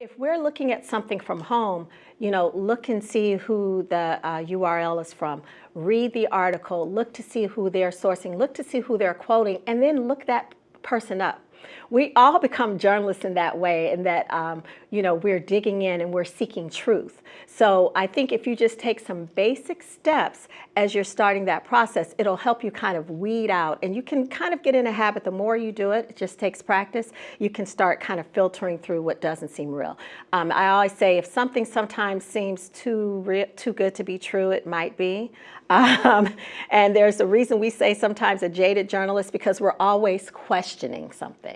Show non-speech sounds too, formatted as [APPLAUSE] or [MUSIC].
If we're looking at something from home, you know, look and see who the uh, URL is from. Read the article, look to see who they're sourcing, look to see who they're quoting, and then look that person up. We all become journalists in that way and that, um, you know, we're digging in and we're seeking truth. So I think if you just take some basic steps as you're starting that process, it'll help you kind of weed out and you can kind of get in a habit. The more you do it, it just takes practice, you can start kind of filtering through what doesn't seem real. Um, I always say if something sometimes seems too, too good to be true, it might be. [LAUGHS] Um, and there's a reason we say sometimes a jaded journalist because we're always questioning something.